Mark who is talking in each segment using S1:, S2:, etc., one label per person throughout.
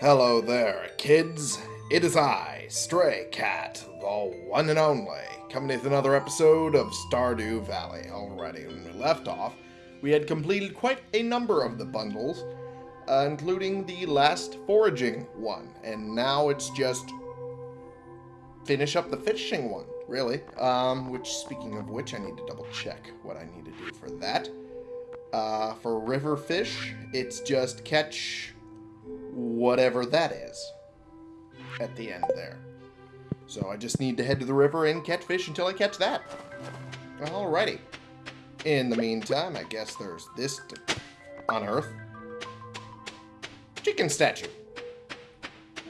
S1: Hello there, kids. It is I, Stray Cat, the one and only, coming with another episode of Stardew Valley. Already, when we left off, we had completed quite a number of the bundles, uh, including the last foraging one, and now it's just finish up the fishing one, really. Um, which, speaking of which, I need to double check what I need to do for that. Uh, for river fish, it's just catch whatever that is at the end there. So I just need to head to the river and catch fish until I catch that. Alrighty. In the meantime, I guess there's this to unearth. Chicken statue.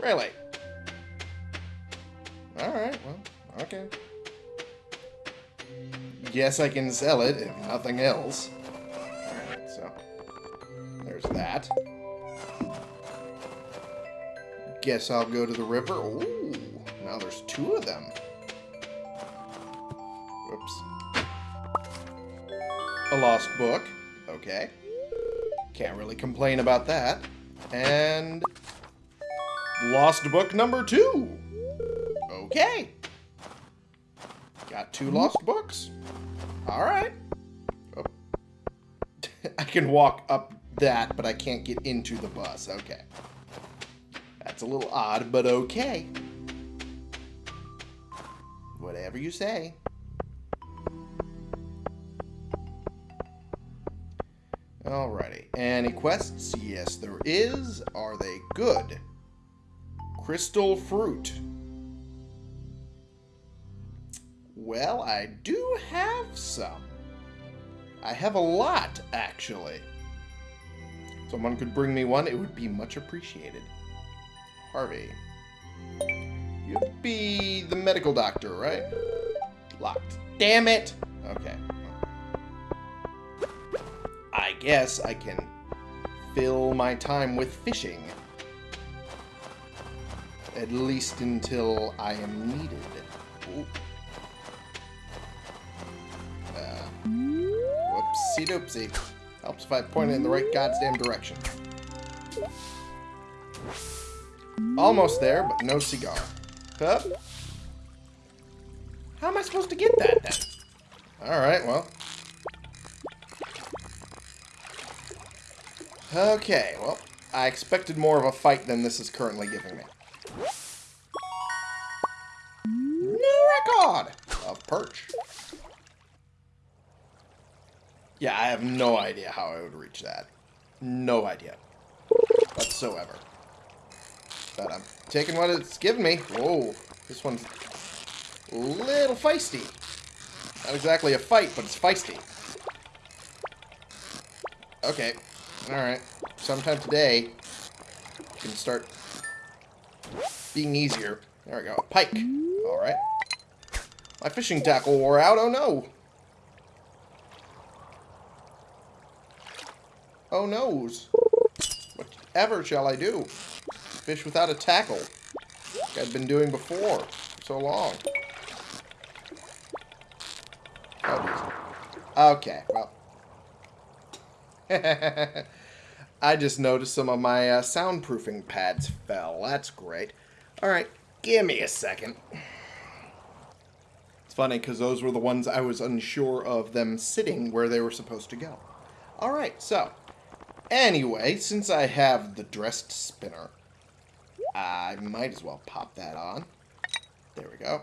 S1: Really? Alright, well, okay. Guess I can sell it, if nothing else. Alright, so... There's that. Guess I'll go to the river. Ooh, now there's two of them. Whoops. A lost book. Okay. Can't really complain about that. And... Lost book number two. Okay. Got two lost books. Alright. Oh. I can walk up that, but I can't get into the bus. Okay. That's a little odd, but okay. Whatever you say. Alrighty. Any quests? Yes, there is. Are they good? Crystal fruit. Well, I do have some. I have a lot, actually. Someone could bring me one, it would be much appreciated. Harvey. You'd be the medical doctor, right? Locked. Damn it! Okay. I guess I can fill my time with fishing. At least until I am needed. Ooh. Uh, doopsie. Helps if I point it in the right goddamn direction. Almost there, but no cigar. Huh? How am I supposed to get that then? Alright, well. Okay, well, I expected more of a fight than this is currently giving me. New record of perch. Yeah, I have no idea how I would reach that. No idea. Whatsoever. But I'm taking what it's giving me. Whoa, this one's a little feisty. Not exactly a fight, but it's feisty. Okay, alright. Sometime today, can start being easier. There we go. Pike. Alright. My fishing tackle wore out. Oh no. Oh noes. Whatever shall I do? Fish without a tackle. Like I've been doing before. For so long. Okay, well. I just noticed some of my uh, soundproofing pads fell. That's great. Alright, give me a second. It's funny because those were the ones I was unsure of them sitting where they were supposed to go. Alright, so. Anyway, since I have the dressed spinner, I might as well pop that on. There we go.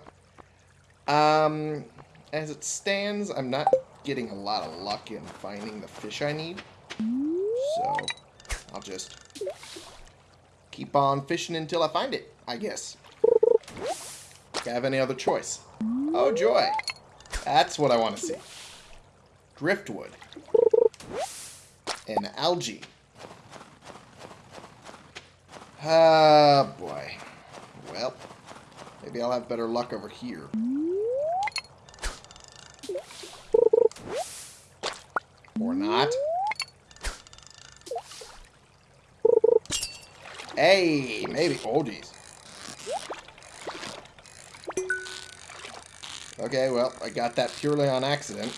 S1: Um, as it stands, I'm not getting a lot of luck in finding the fish I need. So, I'll just keep on fishing until I find it, I guess. I have any other choice? Oh, joy. That's what I want to see. Driftwood. And algae. Ah, boy. Well, maybe I'll have better luck over here. Or not. Hey, maybe. Oh, jeez. Okay, well, I got that purely on accident.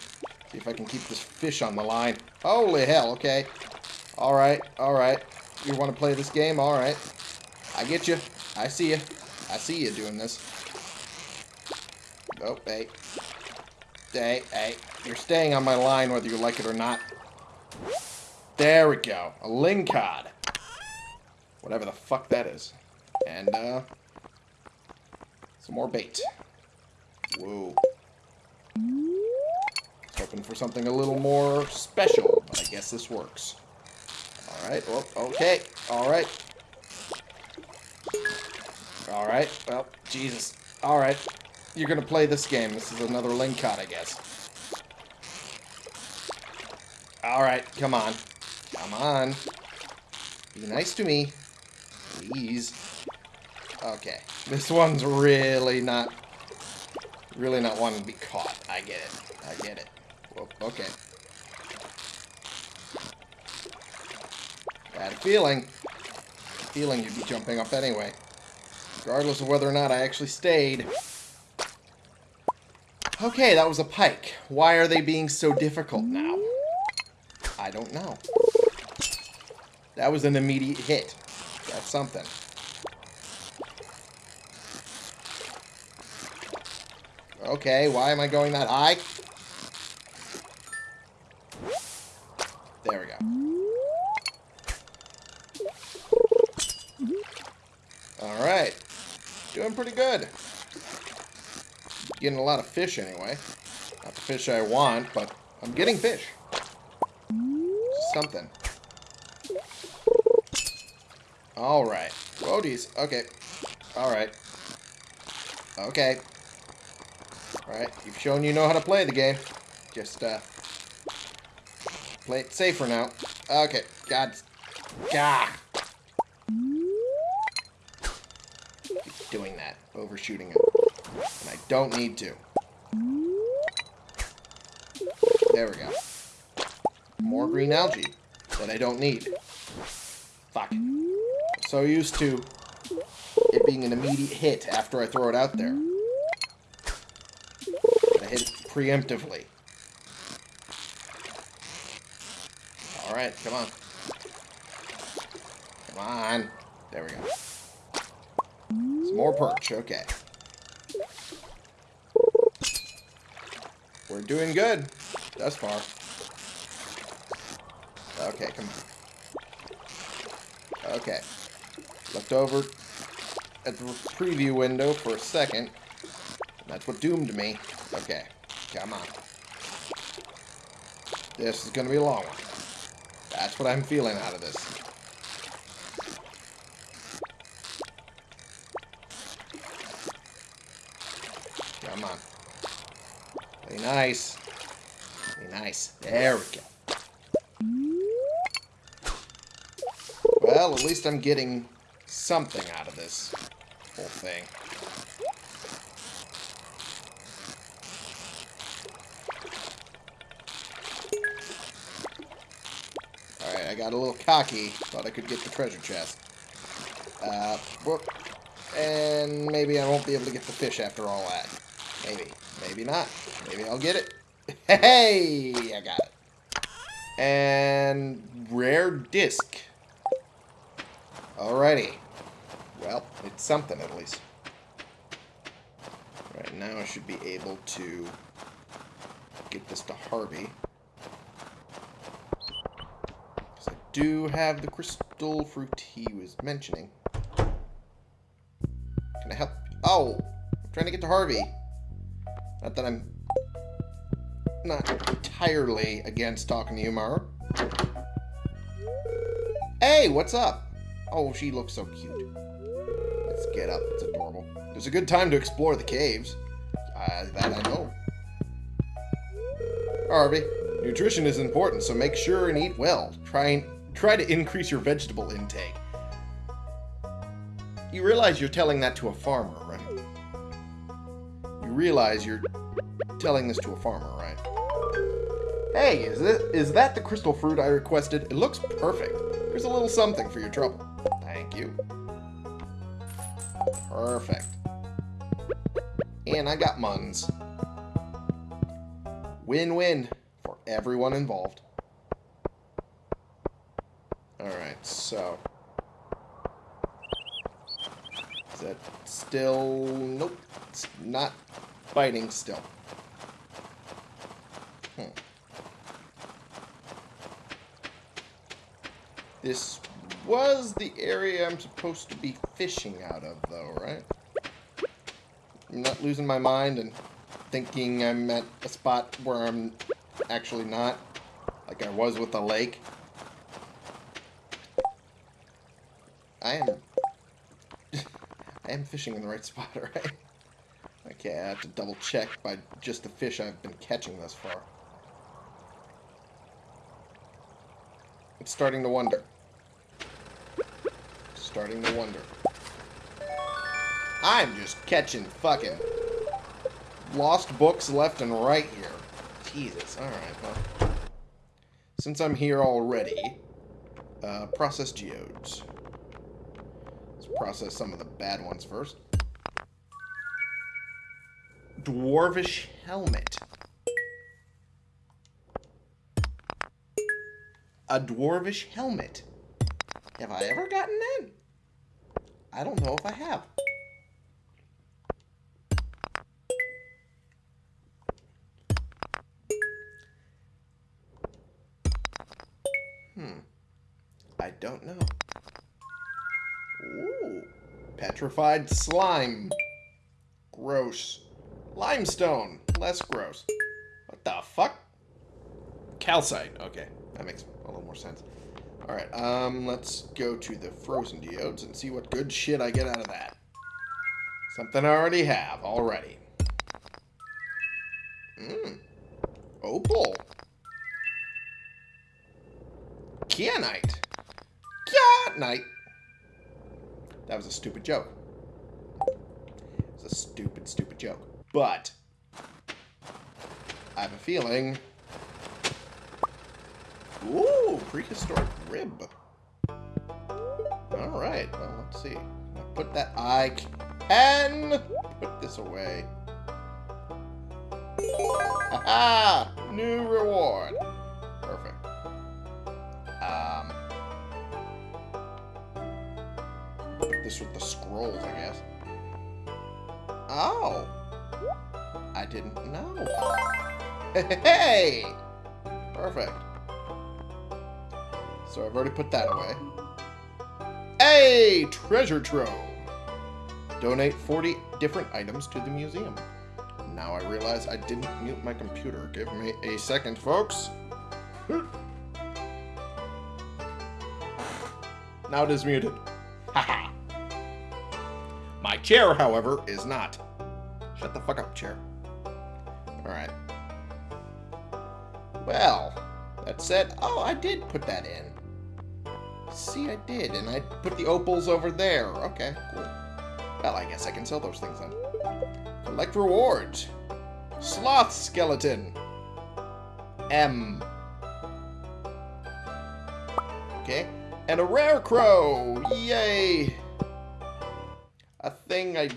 S1: See if I can keep this fish on the line. Holy hell, okay. Alright, alright. You want to play this game? Alright. I get you. I see you. I see you doing this. Oh, hey. Hey, hey. You're staying on my line whether you like it or not. There we go. A Lingcod. Whatever the fuck that is. And, uh... Some more bait. Whoa. Hoping for something a little more special, but I guess this works. Alright, well, okay. Alright. Alright, well, Jesus. Alright. You're gonna play this game. This is another Lingcod, I guess. Alright, come on. Come on. Be nice to me. Please. Okay. This one's really not... Really not wanting to be caught. I get it. I get it. Whoa, okay. Bad feeling. Feeling you'd be jumping up anyway. Regardless of whether or not I actually stayed. Okay, that was a pike. Why are they being so difficult now? I don't know. That was an immediate hit. That's something. Okay, why am I going that high? There we go. Alright. Doing pretty good. Getting a lot of fish anyway. Not the fish I want, but I'm getting fish. Something. Alright. Roadies. Okay. Alright. Okay. Alright. You've shown you know how to play the game. Just, uh... Play it safer now. Okay. God. God. Keep doing that. Overshooting it. Don't need to. There we go. More green algae that I don't need. Fuck. So used to it being an immediate hit after I throw it out there. I hit it preemptively. Alright, come on. Come on. There we go. Some more perch, okay. We're doing good thus far. Okay, come on. Okay. Looked over at the preview window for a second. That's what doomed me. Okay, come on. This is going to be a long one. That's what I'm feeling out of this. Come on. Be nice. Be nice. There we go. Well, at least I'm getting something out of this whole thing. Alright, I got a little cocky. Thought I could get the treasure chest. Uh. And maybe I won't be able to get the fish after all that. Maybe. Maybe not. Maybe I'll get it. Hey! I got it. And rare disc. Alrighty. Well, it's something at least. Right now I should be able to get this to Harvey. Because I do have the crystal fruit he was mentioning. Can I help? Oh! I'm trying to get to Harvey. Not that I'm not entirely against talking to you, Maru. Hey, what's up? Oh, she looks so cute. Let's get up. It's adorable. It's a good time to explore the caves. Uh, that I know. Harvey, nutrition is important, so make sure and eat well. Try and try to increase your vegetable intake. You realize you're telling that to a farmer, right? You realize you're telling this to a farmer, right? Hey, is it is that the crystal fruit I requested? It looks perfect. There's a little something for your trouble. Thank you. Perfect. And I got muns. Win-win for everyone involved. Alright, so... Is that still... Nope. It's not biting still. Hmm. This was the area I'm supposed to be fishing out of, though, right? I'm not losing my mind and thinking I'm at a spot where I'm actually not, like I was with the lake. I am... I am fishing in the right spot, right? Okay, I have to double check by just the fish I've been catching thus far. Starting to wonder. Starting to wonder. I'm just catching fucking lost books left and right here. Jesus, alright, well. Since I'm here already, uh, process geodes. Let's process some of the bad ones first. Dwarvish helmet. A dwarvish helmet. Have I ever gotten that? I don't know if I have. Hmm. I don't know. Ooh. Petrified slime. Gross. Limestone. Less gross. What the fuck? Calcite. Okay. That makes sense. Alright, um, let's go to the frozen geodes and see what good shit I get out of that. Something I already have, already. Mmm. Opal. Kyanite. Kyanite. That was a stupid joke. It was a stupid, stupid joke. But, I have a feeling... Ooh, prehistoric rib. Alright, well, let's see. Put that... I can put this away. Aha! New reward. Perfect. Um... Put this with the scrolls, I guess. Oh! I didn't know. Hey! Perfect. So I've already put that away. Hey! Treasure trove! Donate 40 different items to the museum. Now I realize I didn't mute my computer. Give me a second, folks. now it is muted. Haha. my chair, however, is not. Shut the fuck up, chair. Alright. Well, that said, oh, I did put that in. See, I did, and I put the opals over there. Okay, cool. Well, I guess I can sell those things then. Collect rewards. Sloth skeleton. M. Okay. And a rare crow. Yay. A thing I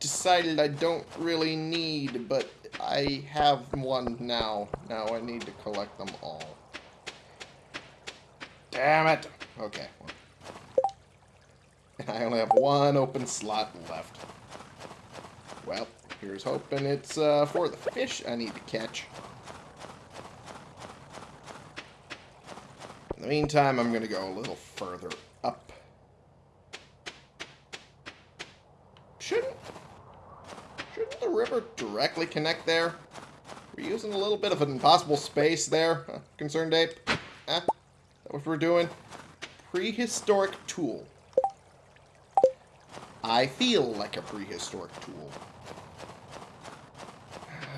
S1: decided I don't really need, but I have one now. Now I need to collect them all. Damn it. Okay. And I only have one open slot left. Well, here's hoping it's uh, for the fish I need to catch. In the meantime, I'm going to go a little further up. Shouldn't, shouldn't the river directly connect there? We're using a little bit of an impossible space there, uh, Concerned Ape. Huh? That what we're doing? Prehistoric tool. I feel like a prehistoric tool.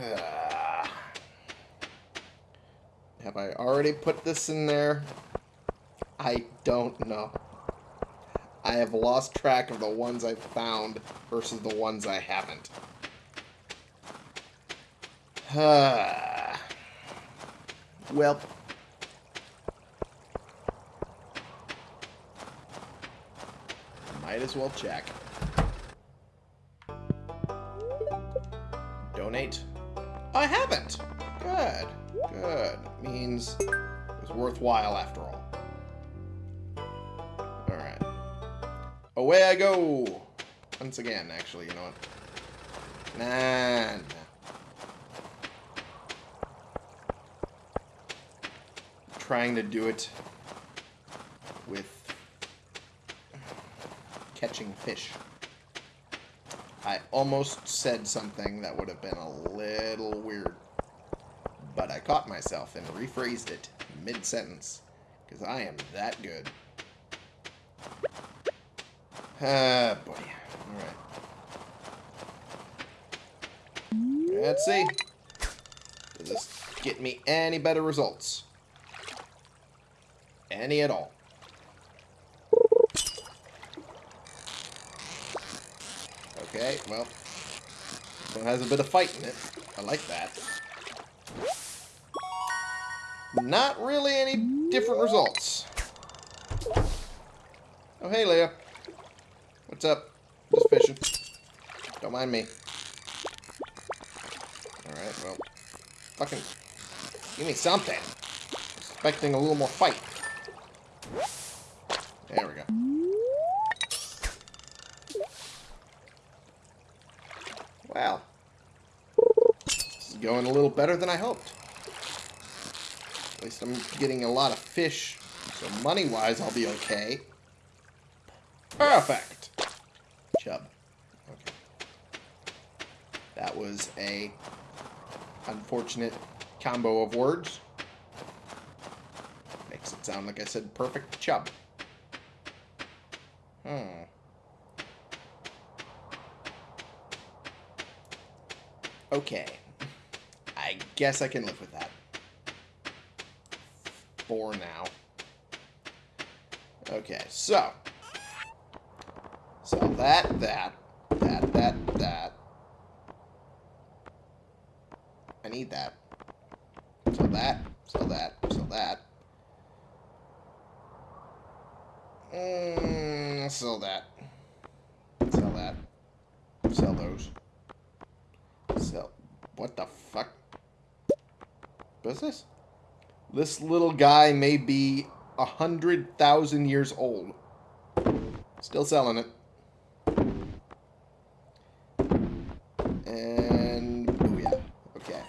S1: Have I already put this in there? I don't know. I have lost track of the ones I've found versus the ones I haven't. well, Might as well check. Donate. I haven't. Good. Good. Means it was worthwhile after all. Alright. Away I go. once again, actually, you know what? Nah, nah. Trying to do it with catching fish. I almost said something that would have been a little weird. But I caught myself and rephrased it mid-sentence. Because I am that good. Ah, boy. Alright. Let's see. Does this get me any better results? Any at all? Okay, well. It has a bit of fight in it. I like that. Not really any different results. Oh, hey, Leah. What's up? Just fishing. Don't mind me. Alright, well. Fucking... Give me something. Expecting a little more fight. There we go. Well. This is going a little better than I hoped. At least I'm getting a lot of fish. So money-wise, I'll be okay. Perfect. Chub. Okay. That was a unfortunate combo of words. Makes it sound like I said perfect chub. Hmm. Okay. Guess I can live with that. For now. Okay, so. So that, that, that, that, that. I need that. So that, so that, so that. Mm, sell that. Sell that. Sell those. Sell. What the fuck? What's this? This little guy may be a hundred thousand years old. Still selling it. And booyah. Okay.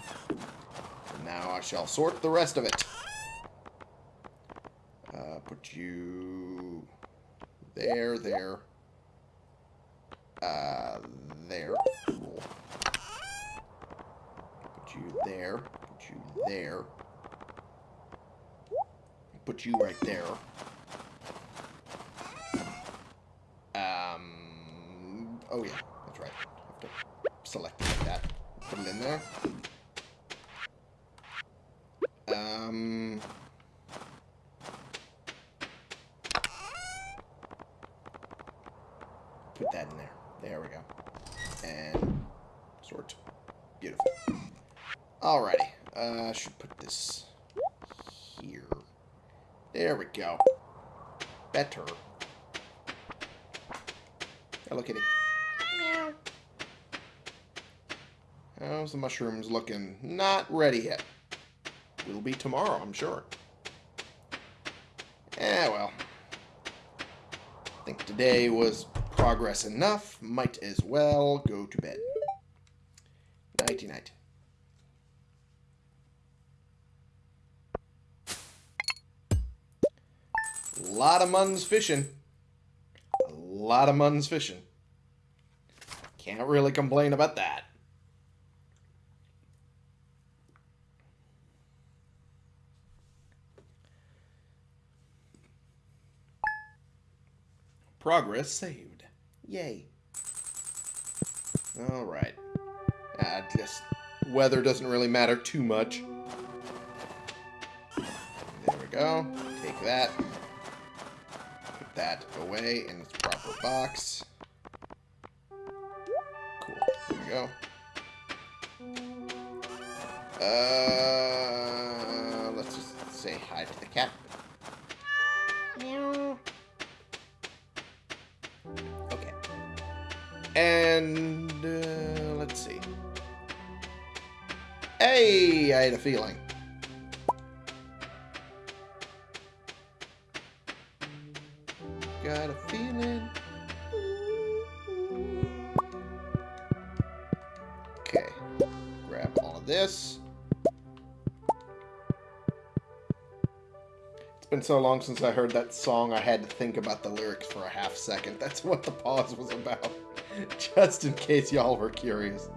S1: Now I shall sort the rest of it. Uh, put you there, there. Uh, there. Cool. Put you there. Put you there. Put you right there. Um. Oh yeah, that's right. Have to select it like that. Put it in there. Um. Put that in there. There we go. And sort. Beautiful. Alrighty. Uh, I should put this here. There we go. Better. Hello, kitty. Meow. How's the mushrooms looking? Not ready yet. Will be tomorrow, I'm sure. Yeah, well. I think today was progress enough. Might as well go to bed. Nighty night. A lot of muns fishing. A lot of muns fishing. Can't really complain about that. Progress saved. Yay. Alright. I guess weather doesn't really matter too much. There we go. Take that. Put that away in its proper box. Cool. There we go. Uh, And uh, let's see. Hey, I had a feeling. Got a feeling. Okay. Grab all of this. It's been so long since I heard that song, I had to think about the lyrics for a half second. That's what the pause was about. Just in case y'all were curious.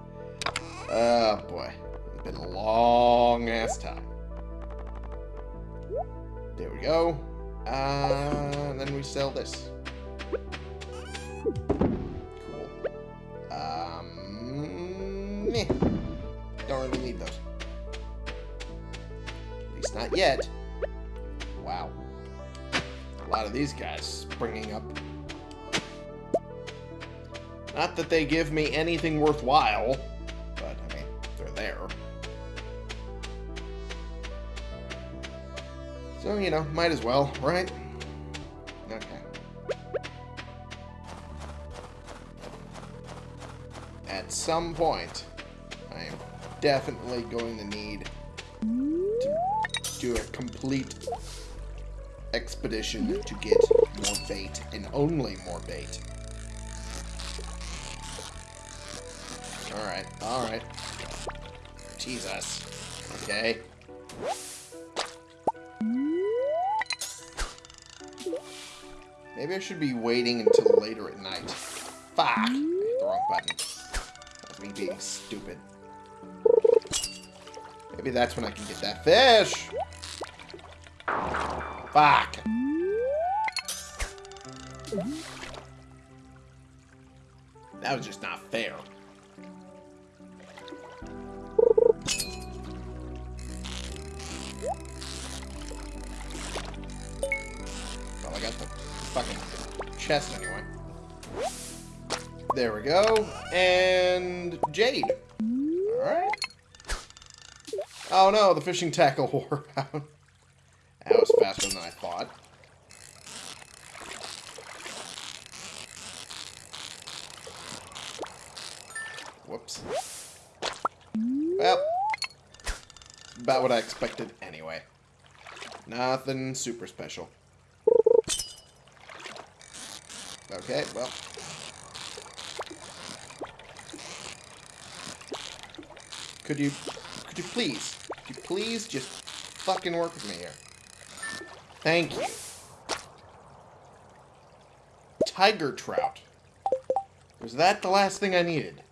S1: Oh boy. It's been a long ass time. There we go. Uh, and then we sell this. Cool. Um, meh. Don't really need those. At least not yet. Wow. A lot of these guys springing up. Not that they give me anything worthwhile, but, I mean, they're there. So, you know, might as well, right? Okay. At some point, I am definitely going to need to do a complete expedition to get more bait, and only more bait. Alright, alright. Jesus. Okay. Maybe I should be waiting until later at night. Fuck! I hit the wrong button. That's me being stupid. Maybe that's when I can get that fish! Fuck! That was just not fair. Fucking chest anyway. There we go. And Jade. Alright. Oh no, the fishing tackle wore out. That was faster than I thought. Whoops. Well, about what I expected anyway. Nothing super special. Okay, well. Could you, could you please, could you please just fucking work with me here? Thank you. Tiger trout. Was that the last thing I needed?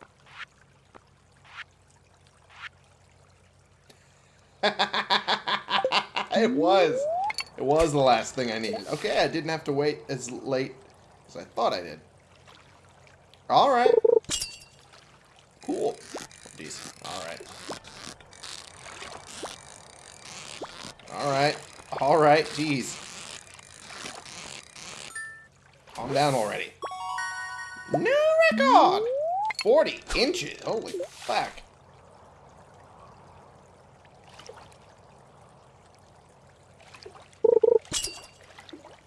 S1: it was. It was the last thing I needed. Okay, I didn't have to wait as late as I thought I did. Alright. Cool. Jeez. Alright. Alright. Alright, jeez. Calm down already. New record! 40 inches. Holy fuck.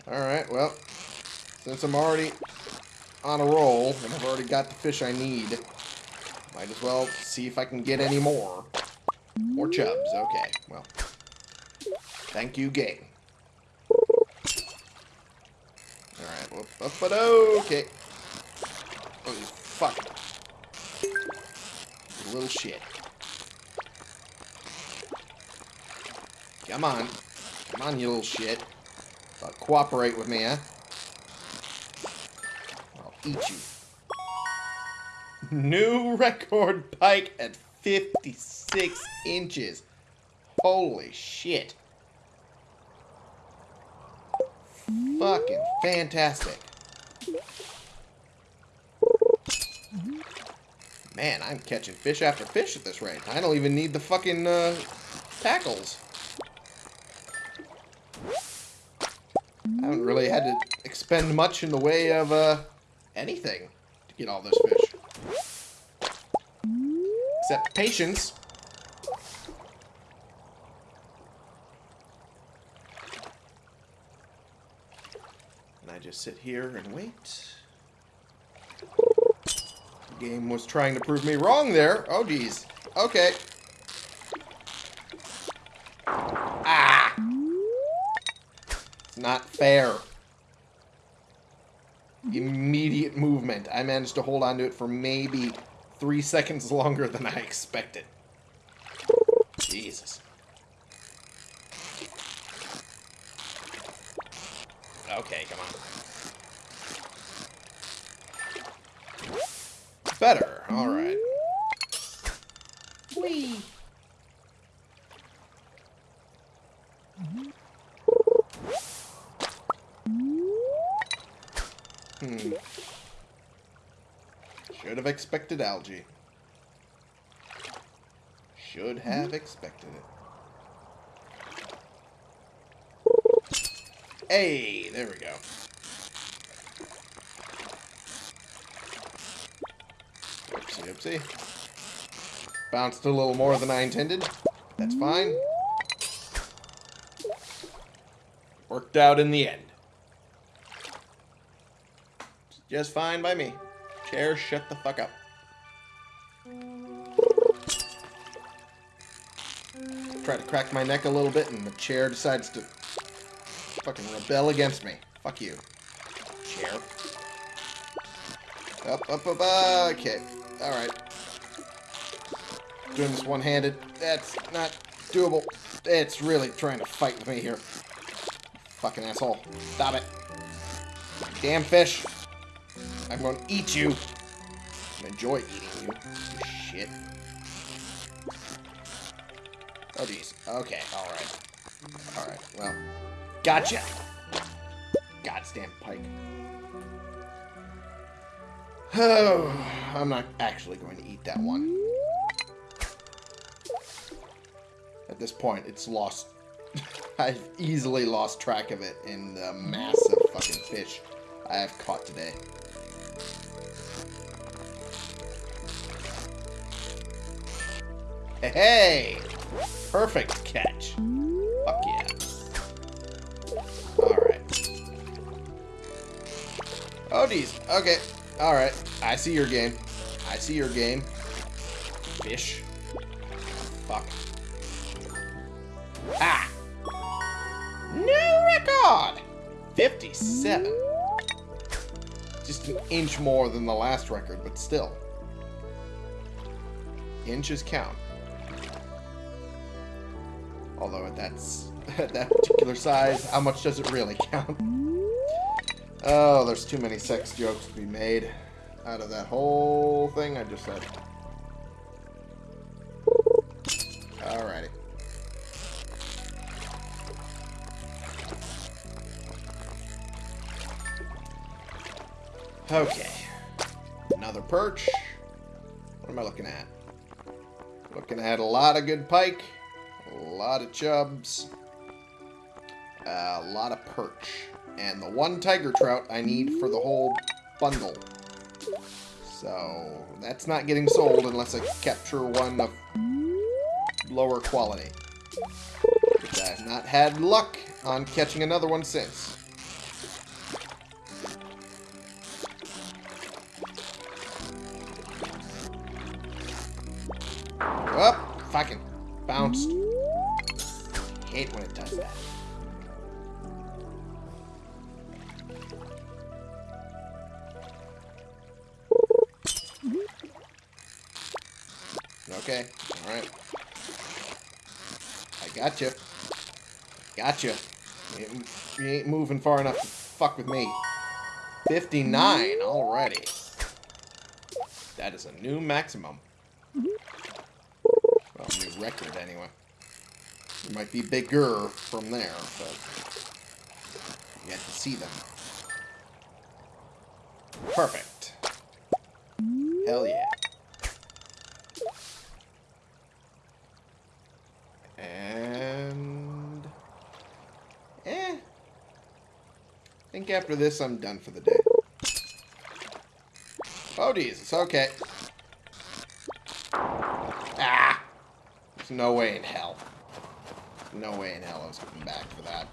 S1: Alright, well, since I'm already on a roll, and I've already got the fish I need, might as well see if I can get any more. More chubs, okay, well. Thank you, game. Alright, but, but okay. Oh, fuck. You little shit. Come on. Come on, you little shit. Uh, cooperate with me, huh? Eat you. New record pike at 56 inches. Holy shit. Fucking fantastic. Man, I'm catching fish after fish at this rate. I don't even need the fucking uh, tackles. I haven't really had to expend much in the way of uh, anything to get all this fish. Except patience. And I just sit here and wait. The game was trying to prove me wrong there. Oh, geez. Okay. Ah! It's not fair. Immediate movement. I managed to hold on to it for maybe three seconds longer than I expected. Jesus. Okay, come on. Better. All right. Whee. Hmm. Should have expected algae. Should have mm-hmm. expected it. Hey, there we go. Oopsie, oopsie. Bounced a little more than I intended. That's fine. Worked out in the end. Just fine by me. Chair, shut the fuck up. Try to crack my neck a little bit and the chair decides to fucking rebel against me. Fuck you. Chair. Up, up, up, uh, okay. Alright. Doing this one-handed. That's not doable. It's really trying to fight with me here. Fucking asshole. Stop it. Damn fish. I'm gonna eat you. I enjoy eating you. shit. Oh, jeez. Okay, alright. Alright, well. Gotcha! Goddamn pike. Oh, I'm not actually going to eat that one. At this point, it's lost. I've easily lost track of it in the massive fucking fish I have caught today. Hey! Perfect catch. Fuck yeah. Alright. Oh, geez. Okay. Alright. I see your game. I see your game. Fish. Fuck. Ah! New record! 57. Just an inch more than the last record, but still. Inches count. Although that's at that particular size, how much does it really count? Oh, there's too many sex jokes to be made out of that whole thing I just said. Alrighty. Okay. Another perch. What am I looking at? Looking at a lot of good pike. A lot of chubs. A lot of perch. And the one tiger trout I need for the whole bundle. So, that's not getting sold unless I capture one of lower quality. Which I have not had luck on catching another one since. Oh, fucking bounced hate when it does that. Okay, alright. I got you. Gotcha. You ain't, you ain't moving far enough to fuck with me. 59 already. That is a new maximum. Well, new record anyway. It might be bigger from there, but you have to see them. Perfect. Hell yeah. And... Eh. I think after this I'm done for the day. Oh, Jesus. Okay. Ah! There's no way in hell. No way in hell I was coming back for that.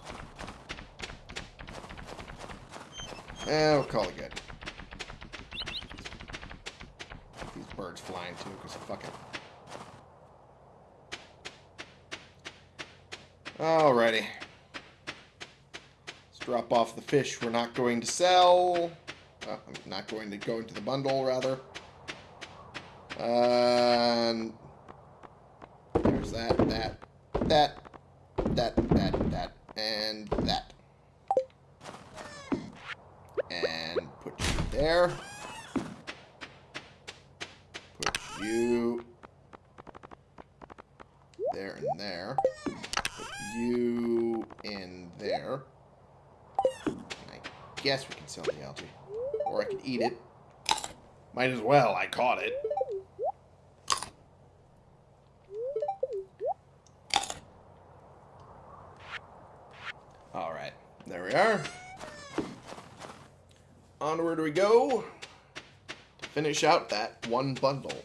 S1: Eh, we'll call it good. These birds flying too, because fuck it. Alrighty. Let's drop off the fish we're not going to sell. Uh, I'm not going to go into the bundle, rather. And... There's that, that, that, that, that, that, and that. And put you there. Put you there and there. Put you in there. I guess we can sell the algae. Or I could eat it. Might as well, I caught it. Alright, there we are. Onward we go to finish out that one bundle.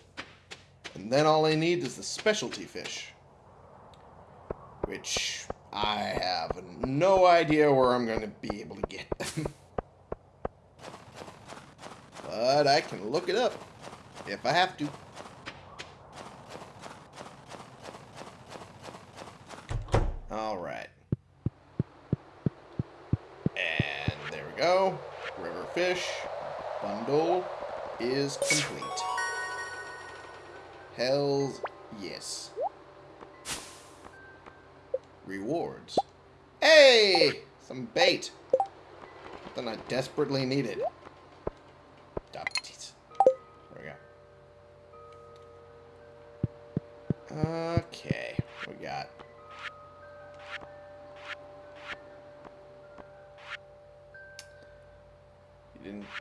S1: And then all I need is the specialty fish. Which I have no idea where I'm going to be able to get them. but I can look it up if I have to. Alright. And there go. River fish bundle is complete. Hells yes. Rewards. Hey! Some bait. Something I desperately needed. Okay.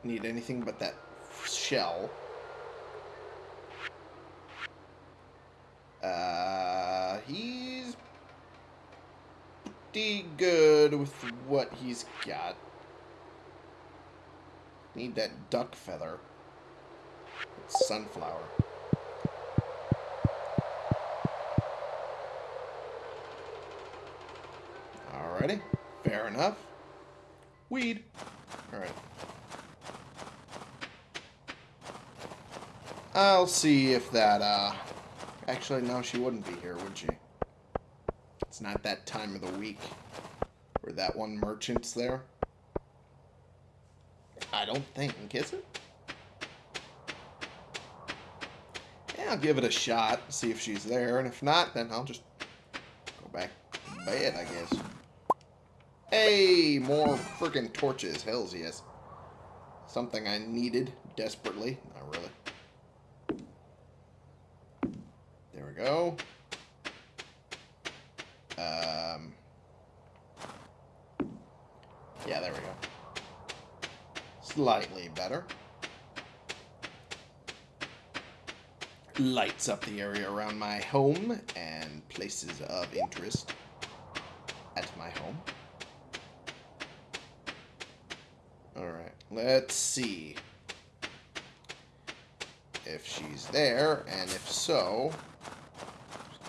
S1: Need anything but that shell. Uh, he's pretty good with what he's got. Need that duck feather. It's sunflower. Alrighty. Fair enough. Weed. Alright. I'll see if that, uh... Actually, no, she wouldn't be here, would she? It's not that time of the week where that one merchant's there. I don't think, is it? Yeah, I'll give it a shot, see if she's there, and if not, then I'll just go back to bed, I guess. Hey, more freaking torches. Hells yes. Something I needed desperately. Not really. There we go. Um, yeah, there we go. Slightly better. Lights up the area around my home and places of interest at my home. Alright, let's see if she's there, and if so,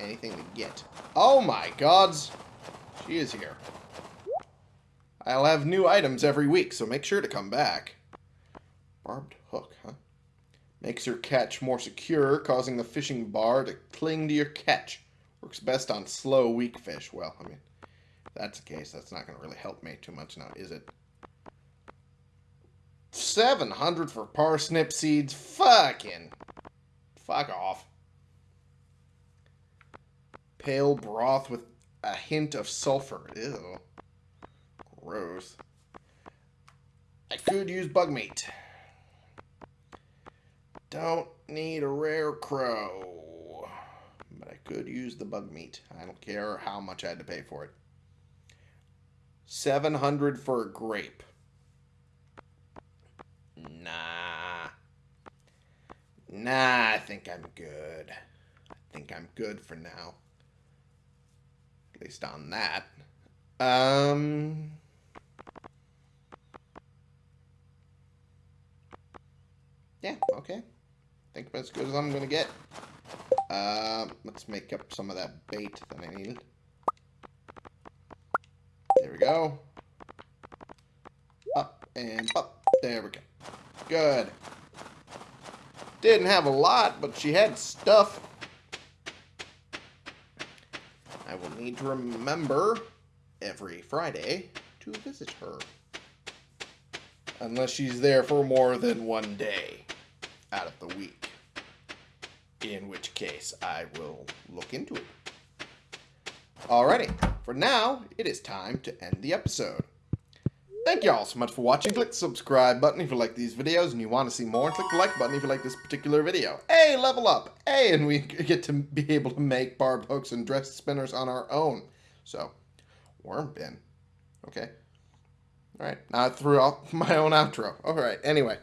S1: anything to get. Oh my gods! She is here. I'll have new items every week, so make sure to come back. Barbed hook, huh? Makes your catch more secure, causing the fishing bar to cling to your catch. Works best on slow, weak fish. Well, I mean, if that's the case, that's not going to really help me too much now, is it? 700 for parsnip seeds? Fucking. Fuck off. Pale broth with a hint of sulfur. Ew. Gross. I could use bug meat. Don't need a Rarecrow. But I could use the bug meat. I don't care how much I had to pay for it. 700 for a grape. Nah. Nah, I think I'm good. I think I'm good for now. At least on that. Um... Yeah, okay. think I'm as good as I'm gonna get. Uh, let's make up some of that bait that I needed. There we go. Up and up. There we go. Good. Didn't have a lot, but she had stuff. I will need to remember every Friday to visit her. Unless she's there for more than one day out of the week. In which case, I will look into it Alrighty, for now, it is time to end the episode. Thank you all so much for watching. Click the subscribe button if you like these videos and you want to see more. And click the like button if you like this particular video. Hey, level up! Hey, and we get to be able to make barb hooks and dress spinners on our own. So, worm bin. Okay. Alright, now I threw out my own outro. Alright, anyway.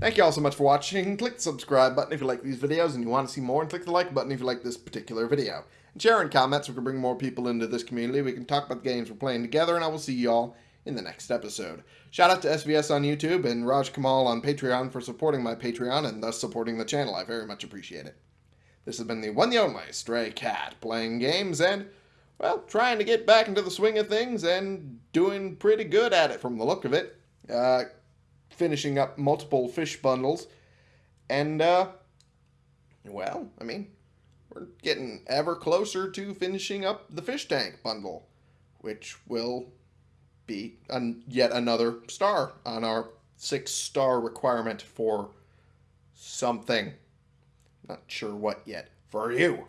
S1: Thank you all so much for watching. Click the subscribe button if you like these videos and you want to see more. And click the like button if you like this particular video. And share in comments we can bring more people into this community. We can talk about the games we're playing together. And I will see you all in the next episode. Shout out to SVS on YouTube and Raj Kamal on Patreon for supporting my Patreon and thus supporting the channel. I very much appreciate it. This has been the one the only Stray Cat playing games and, well, trying to get back into the swing of things and doing pretty good at it from the look of it. Uh, finishing up multiple fish bundles. And, uh, well, I mean, we're getting ever closer to finishing up the fish tank bundle, which will be an, yet another star on our six star requirement for something. Not sure what yet. For you.